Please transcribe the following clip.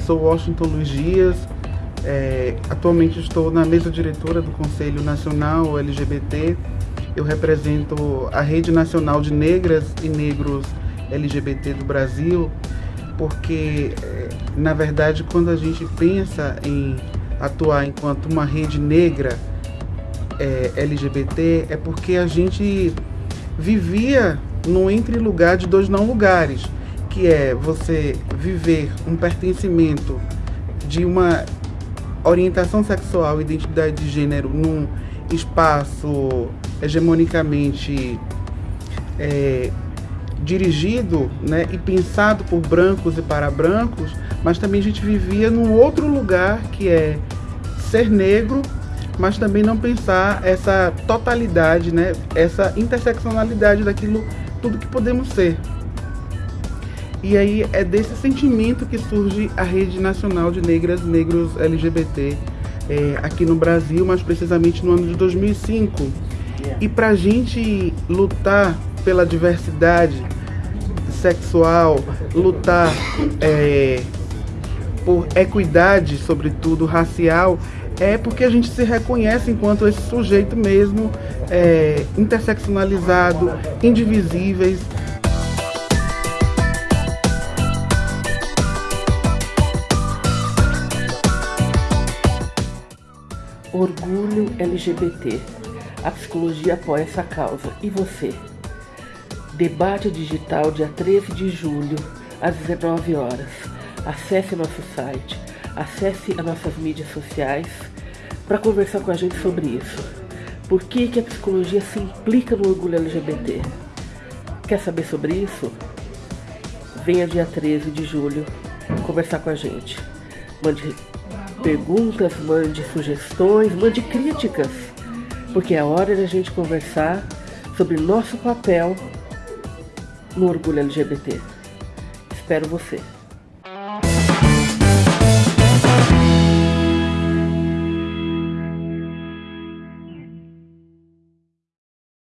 sou Washington Luiz Dias, é, atualmente estou na mesa diretora do Conselho Nacional LGBT. Eu represento a Rede Nacional de Negras e Negros LGBT do Brasil, porque, é, na verdade, quando a gente pensa em atuar enquanto uma rede negra é, LGBT, é porque a gente vivia no entre lugar de dois não lugares, que é você viver um pertencimento de uma orientação sexual identidade de gênero num espaço hegemonicamente é, dirigido né, e pensado por brancos e para brancos, mas também a gente vivia num outro lugar que é ser negro, mas também não pensar essa totalidade, né, essa interseccionalidade daquilo tudo que podemos ser. E aí é desse sentimento que surge a Rede Nacional de Negras e Negros LGBT é, aqui no Brasil, mais precisamente no ano de 2005. E para a gente lutar pela diversidade sexual, lutar é, por equidade, sobretudo racial, é porque a gente se reconhece enquanto esse sujeito mesmo é, interseccionalizado, indivisíveis, Orgulho LGBT. A psicologia apoia essa causa. E você? Debate digital dia 13 de julho, às 19 horas. Acesse nosso site, acesse as nossas mídias sociais para conversar com a gente sobre isso. Por que, que a psicologia se implica no orgulho LGBT? Quer saber sobre isso? Venha dia 13 de julho conversar com a gente. Mande perguntas, mande sugestões, mande críticas, porque é hora de a gente conversar sobre nosso papel no orgulho LGBT. Espero você.